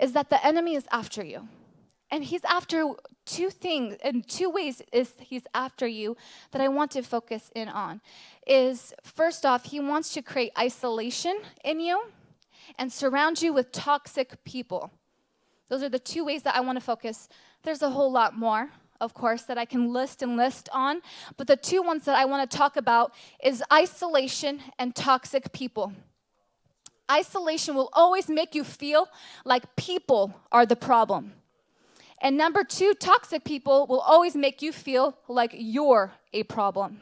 is that the enemy is after you. And he's after two things, and two ways is he's after you that I want to focus in on. Is first off, he wants to create isolation in you and surround you with toxic people. Those are the two ways that I want to focus. There's a whole lot more, of course, that I can list and list on, but the two ones that I want to talk about is isolation and toxic people. Isolation will always make you feel like people are the problem. And number two, toxic people will always make you feel like you're a problem.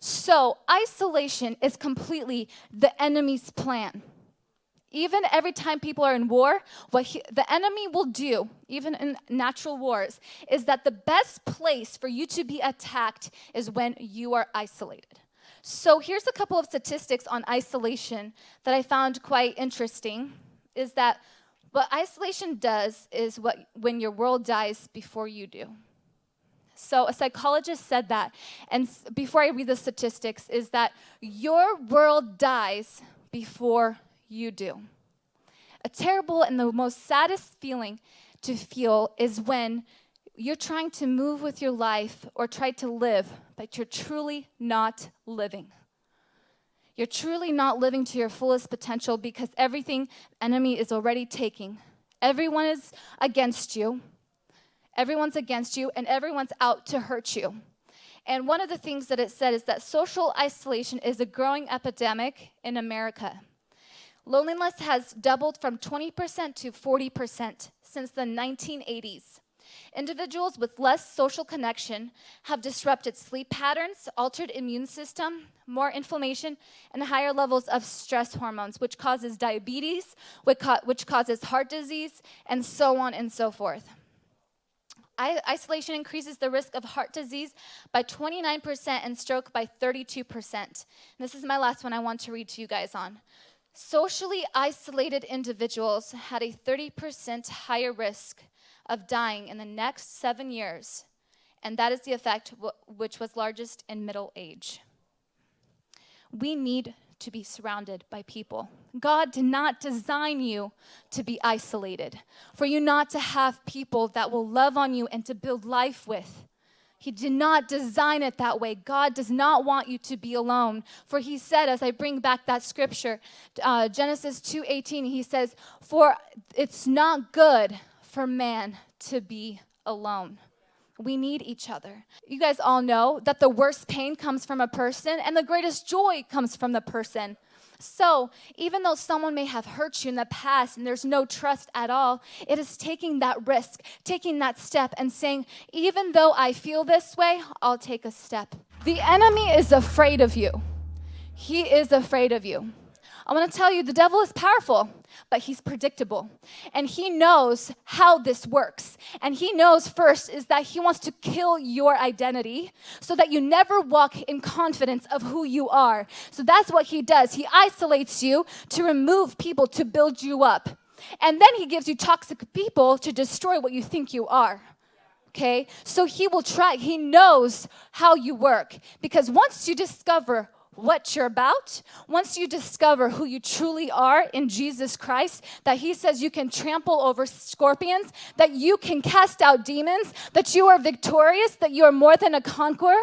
So, isolation is completely the enemy's plan. Even every time people are in war, what he, the enemy will do, even in natural wars, is that the best place for you to be attacked is when you are isolated. So here's a couple of statistics on isolation that I found quite interesting is that what isolation does is what when your world dies before you do. So a psychologist said that, and before I read the statistics, is that your world dies before you do. A terrible and the most saddest feeling to feel is when you're trying to move with your life or try to live, but you're truly not living. You're truly not living to your fullest potential because everything enemy is already taking. Everyone is against you. Everyone's against you and everyone's out to hurt you. And one of the things that it said is that social isolation is a growing epidemic in America. Loneliness has doubled from 20% to 40% since the 1980s. Individuals with less social connection have disrupted sleep patterns, altered immune system, more inflammation, and higher levels of stress hormones, which causes diabetes, which causes heart disease, and so on and so forth. Isolation increases the risk of heart disease by 29% and stroke by 32%. And this is my last one I want to read to you guys on. Socially isolated individuals had a 30% higher risk of dying in the next seven years, and that is the effect which was largest in middle age. We need to be surrounded by people. God did not design you to be isolated, for you not to have people that will love on you and to build life with. He did not design it that way. God does not want you to be alone. For he said, as I bring back that scripture, uh, Genesis 2.18, he says, for it's not good for man to be alone. We need each other. You guys all know that the worst pain comes from a person and the greatest joy comes from the person. So, even though someone may have hurt you in the past and there's no trust at all, it is taking that risk, taking that step, and saying, even though I feel this way, I'll take a step. The enemy is afraid of you. He is afraid of you. I want to tell you the devil is powerful, but he's predictable. And he knows how this works. And he knows first is that he wants to kill your identity so that you never walk in confidence of who you are. So that's what he does. He isolates you to remove people to build you up. And then he gives you toxic people to destroy what you think you are okay? So he will try, he knows how you work. Because once you discover what you're about, once you discover who you truly are in Jesus Christ, that He says you can trample over scorpions, that you can cast out demons, that you are victorious, that you are more than a conqueror.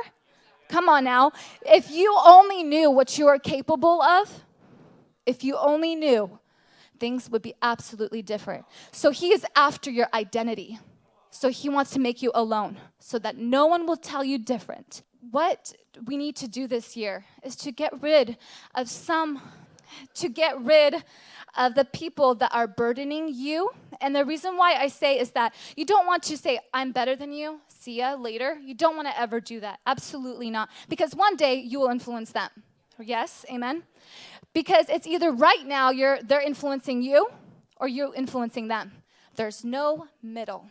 Come on now. If you only knew what you are capable of, if you only knew, things would be absolutely different. So He is after your identity. So He wants to make you alone so that no one will tell you different what we need to do this year is to get rid of some, to get rid of the people that are burdening you. And the reason why I say is that you don't want to say, I'm better than you, see ya later. You don't want to ever do that. Absolutely not. Because one day you will influence them. Yes, amen? Because it's either right now you're, they're influencing you or you're influencing them. There's no middle.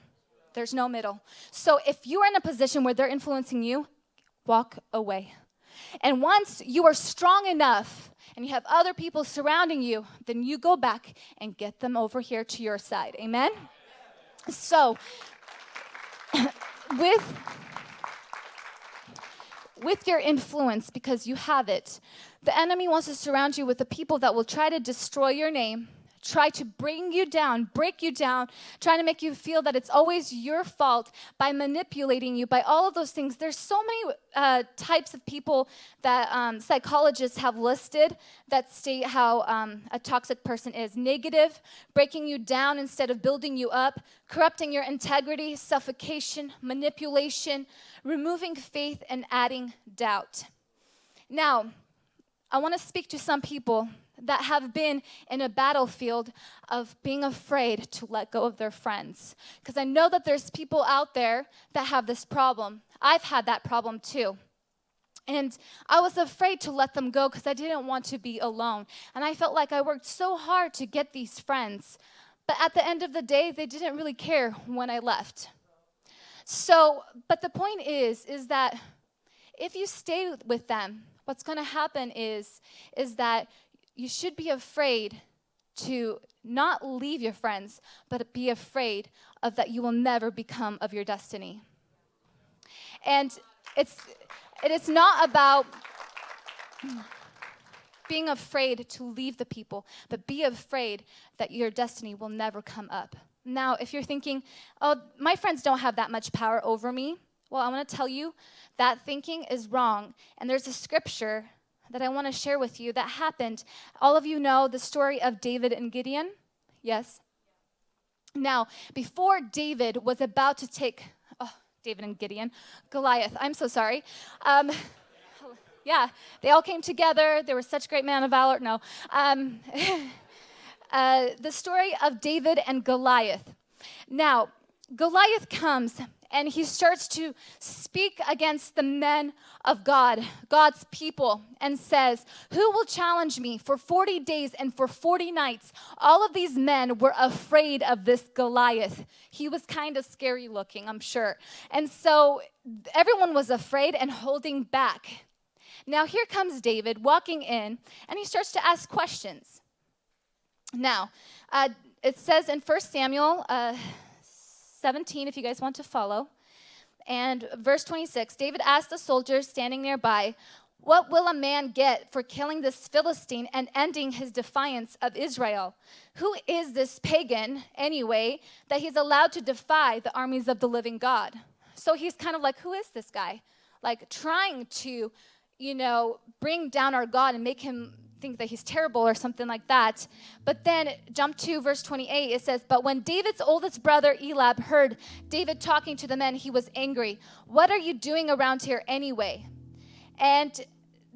There's no middle. So if you're in a position where they're influencing you, walk away. And once you are strong enough and you have other people surrounding you, then you go back and get them over here to your side. Amen? So, with with your influence because you have it. The enemy wants to surround you with the people that will try to destroy your name, try to bring you down, break you down, trying to make you feel that it's always your fault by manipulating you, by all of those things. There's so many uh, types of people that um, psychologists have listed that state how um, a toxic person is negative, breaking you down instead of building you up, corrupting your integrity, suffocation, manipulation, removing faith, and adding doubt. Now, I want to speak to some people that have been in a battlefield of being afraid to let go of their friends. Because I know that there's people out there that have this problem. I've had that problem too. And I was afraid to let them go because I didn't want to be alone. And I felt like I worked so hard to get these friends. But at the end of the day, they didn't really care when I left. So, but the point is, is that if you stay with them, what's going to happen is, is that you should be afraid to not leave your friends, but be afraid of that you will never become of your destiny. And it's, it is not about being afraid to leave the people, but be afraid that your destiny will never come up. Now, if you're thinking, oh, my friends don't have that much power over me, well, I want to tell you that thinking is wrong. And there's a scripture that I want to share with you that happened. All of you know the story of David and Gideon? Yes? Now, before David was about to take, oh, David and Gideon, Goliath, I'm so sorry. Um, yeah, they all came together. They were such great men of valor. No. Um, uh, the story of David and Goliath. Now, Goliath comes and he starts to speak against the men of God, God's people, and says, Who will challenge me for 40 days and for 40 nights? All of these men were afraid of this Goliath. He was kind of scary looking, I'm sure. And so everyone was afraid and holding back. Now, here comes David walking in, and he starts to ask questions. Now, uh, it says in 1 Samuel, uh, 17, if you guys want to follow. And verse 26 David asked the soldiers standing nearby, What will a man get for killing this Philistine and ending his defiance of Israel? Who is this pagan, anyway, that he's allowed to defy the armies of the living God? So he's kind of like, Who is this guy? Like trying to, you know, bring down our God and make him think that he's terrible or something like that. But then jump to verse 28, it says, But when David's oldest brother Eliab heard David talking to the men, he was angry. What are you doing around here anyway? And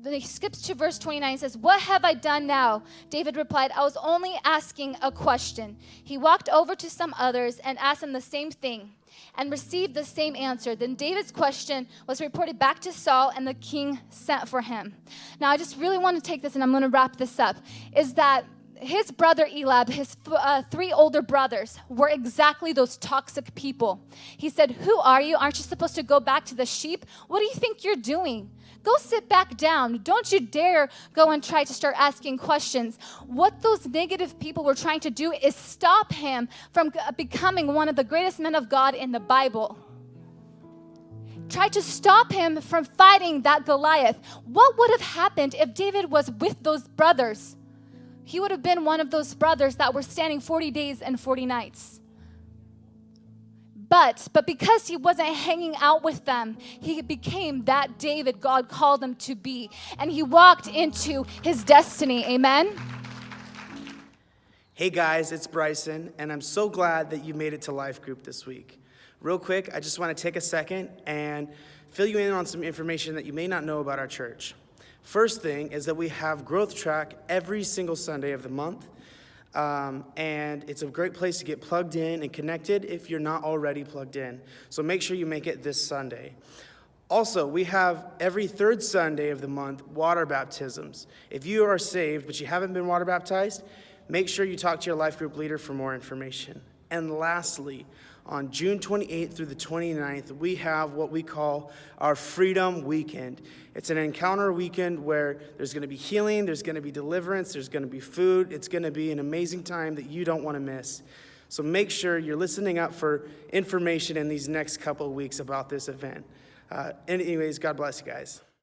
then he skips to verse 29 and says, What have I done now? David replied, I was only asking a question. He walked over to some others and asked them the same thing and received the same answer. Then David's question was reported back to Saul, and the king sent for him. Now, I just really want to take this and I'm going to wrap this up. Is that his brother Eliab, his uh, three older brothers, were exactly those toxic people. He said, Who are you? Aren't you supposed to go back to the sheep? What do you think you're doing? Go sit back down. Don't you dare go and try to start asking questions. What those negative people were trying to do is stop him from becoming one of the greatest men of God in the Bible tried to stop him from fighting that Goliath. What would have happened if David was with those brothers? He would have been one of those brothers that were standing 40 days and 40 nights. But, but because he wasn't hanging out with them, he became that David God called him to be. And he walked into his destiny. Amen. Hey guys, it's Bryson, and I'm so glad that you made it to Life Group this week. Real quick, I just want to take a second and fill you in on some information that you may not know about our church. First thing is that we have Growth Track every single Sunday of the month. Um, and it's a great place to get plugged in and connected if you're not already plugged in. So make sure you make it this Sunday. Also, we have every third Sunday of the month water baptisms. If you are saved but you haven't been water baptized, make sure you talk to your life group leader for more information. And lastly, on June 28th through the 29th, we have what we call our Freedom Weekend. It's an encounter weekend where there's going to be healing, there's going to be deliverance, there's going to be food. It's going to be an amazing time that you don't want to miss. So make sure you're listening up for information in these next couple of weeks about this event. Uh, anyways, God bless you guys.